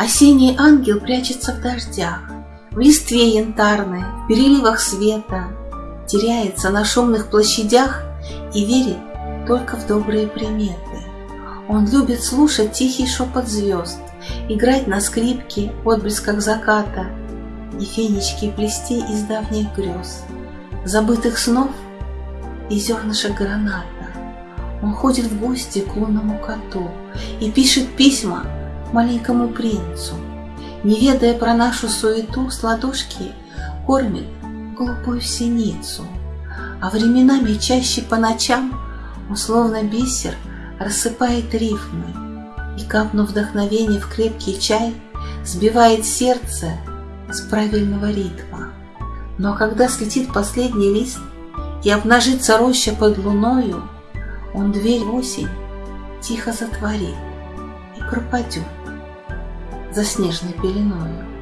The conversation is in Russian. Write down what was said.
Осенний ангел прячется в дождях, В листве янтарной, в переливах света, Теряется на шумных площадях И верит только в добрые приметы. Он любит слушать тихий шепот звезд, Играть на скрипке в отблесках заката И фенечки плести из давних грез, Забытых снов и зернышек граната. Он ходит в гости к лунному коту И пишет письма маленькому принцу, Не ведая про нашу суету, с ладошки кормит голубую синицу. А временами чаще по ночам Он словно бисер рассыпает рифмы И, капнув вдохновение в крепкий чай, Сбивает сердце с правильного ритма. Но когда слетит последний лист И обнажится роща под луною, Он дверь осень тихо затворит и пропадет за снежной пеленою.